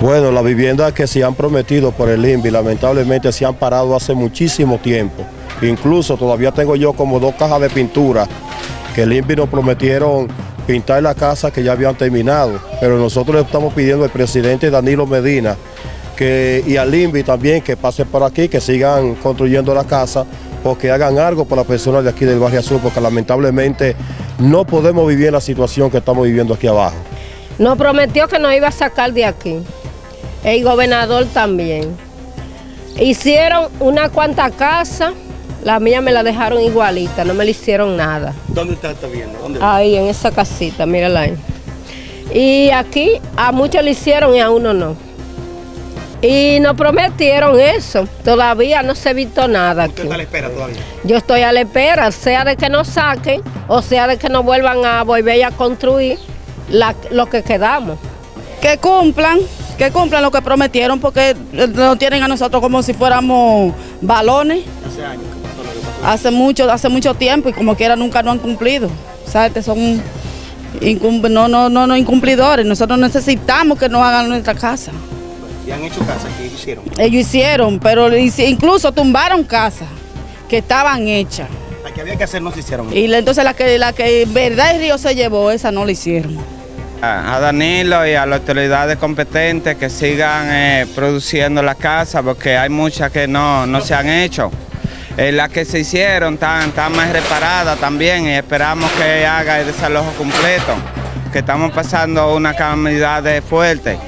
Bueno, las viviendas que se han prometido por el INVI lamentablemente se han parado hace muchísimo tiempo. Incluso todavía tengo yo como dos cajas de pintura que el INVI nos prometieron pintar la casa que ya habían terminado. Pero nosotros le estamos pidiendo al presidente Danilo Medina que, y al INVI también que pase por aquí, que sigan construyendo la casa o que hagan algo por las personas de aquí del barrio Azul, porque lamentablemente no podemos vivir en la situación que estamos viviendo aquí abajo. Nos prometió que nos iba a sacar de aquí. El gobernador también. Hicieron una cuanta casa, la mía me la dejaron igualita, no me le hicieron nada. ¿Dónde está, está viendo? ¿Dónde? Ahí, en esa casita, mírala ahí. Y aquí a muchos le hicieron y a uno no. Y nos prometieron eso. Todavía no se ha visto nada ¿Usted aquí. está a la espera todavía? Yo estoy a la espera, sea de que nos saquen o sea de que nos vuelvan a volver a construir la- lo que quedamos. que cumplan, que cumplan lo que prometieron, porque eh, nos tienen a nosotros como si fuéramos balones. Hace años que pasó lo que pasó. Hace mucho, hace mucho tiempo y como quiera nunca no han cumplido. O sea, este son incum- no, no, no, no incumplidores. Nosotros necesitamos que nos hagan nuestra casa. Y han hecho casa que hicieron. Ellos hicieron, pero incluso tumbaron casas que estaban hechas. La que había que hacer no se hicieron. Y entonces la que, la que en verdad el río se llevó, esa no la hicieron. A Danilo y a las autoridades competentes que sigan eh, produciendo la casa porque hay muchas que no, no se han hecho. Eh, las que se hicieron están, están más reparadas también y esperamos que haga el desalojo completo, que estamos pasando una calamidad de fuerte.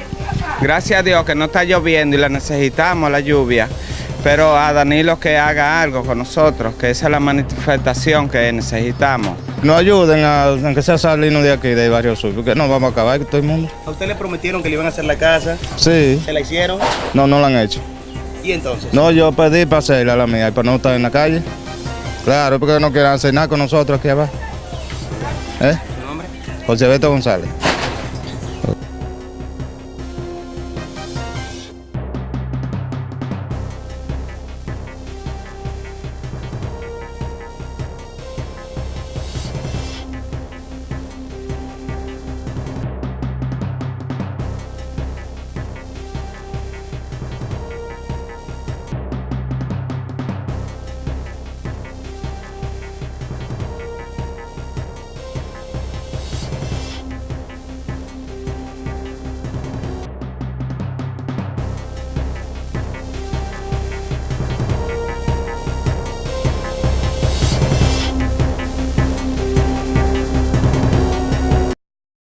Gracias a Dios que no está lloviendo y la necesitamos la lluvia, pero a Danilo que haga algo con nosotros, que esa es la manifestación que necesitamos. Nos ayuden a, aunque sea salirnos de aquí, del barrio sur, porque no vamos a acabar con todo el mundo. A usted le prometieron que le iban a hacer la casa, Sí, se la hicieron. no, no lo han hecho. Y entonces. No, yo pedí para hacerla la mía y para no estar en la calle. Claro, porque no quieren hacer nada con nosotros aquí abajo. ¿Eh? ¿Su nombre? José Beto González.